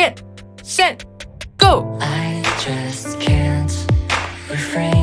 get, set, go. I just can't refrain.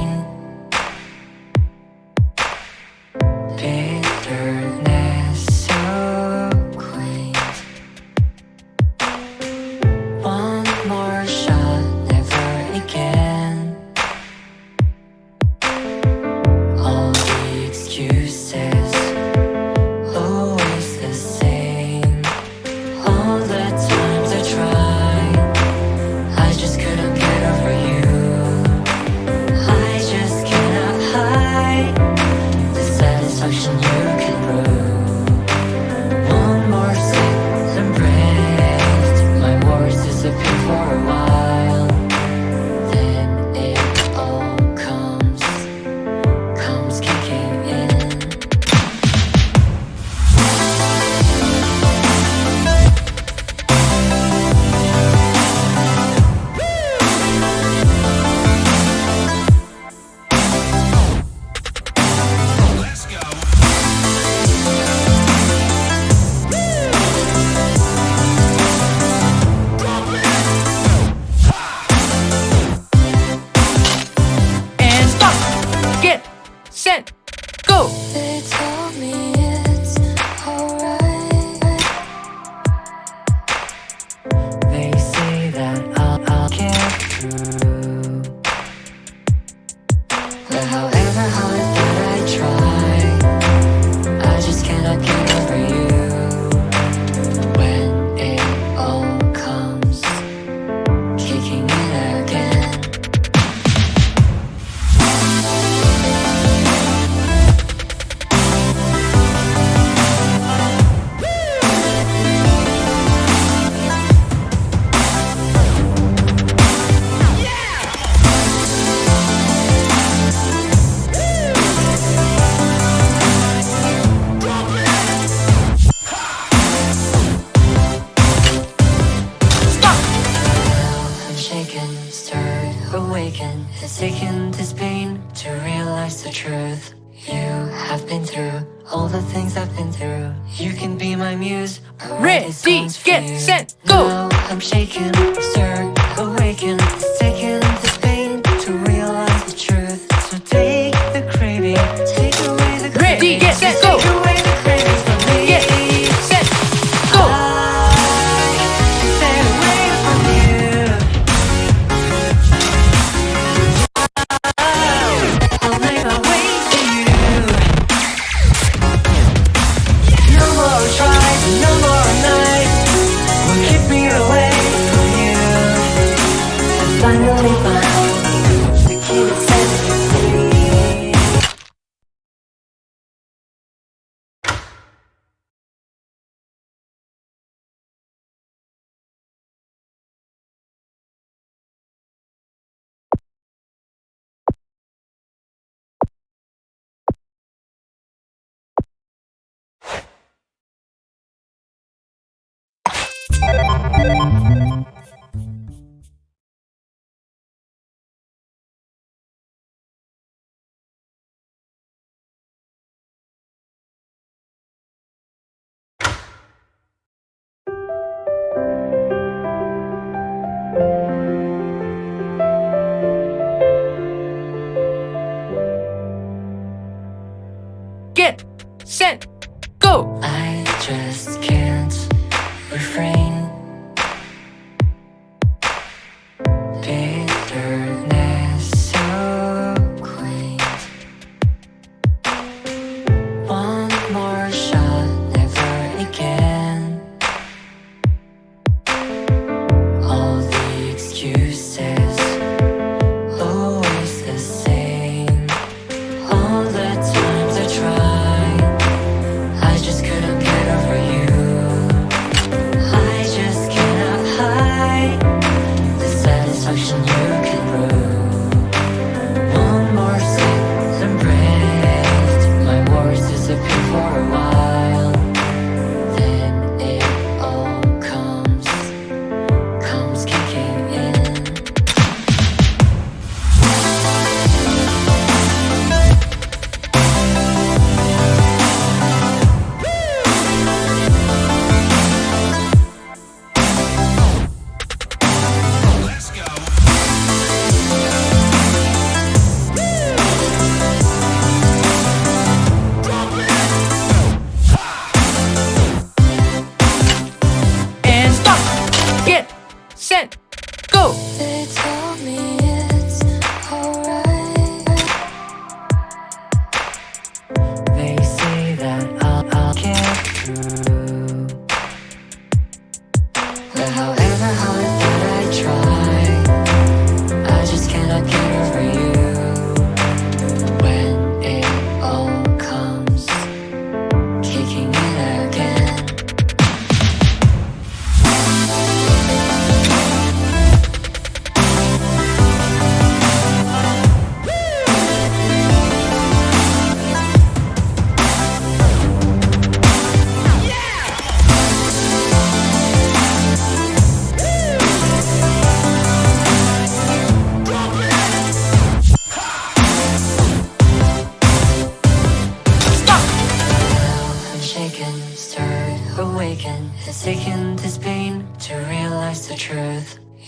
all the things I've been through. You can be my muse. Ready, get set, go. Now I'm shaking, sir. Hit, send, go.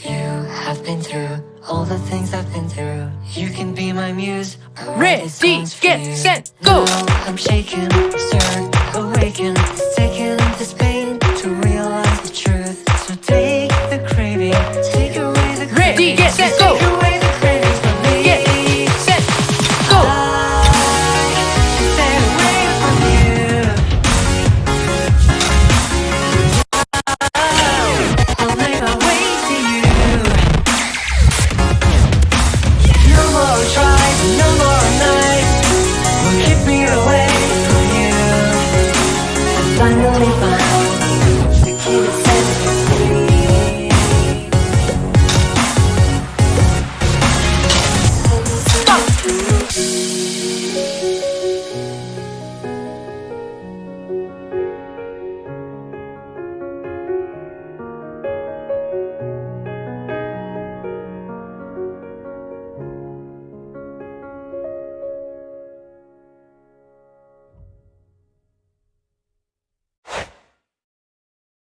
You have been through all the things I've been through. You can be my muse. Ready, get, set, go! Now I'm shaking, sir. Awaken.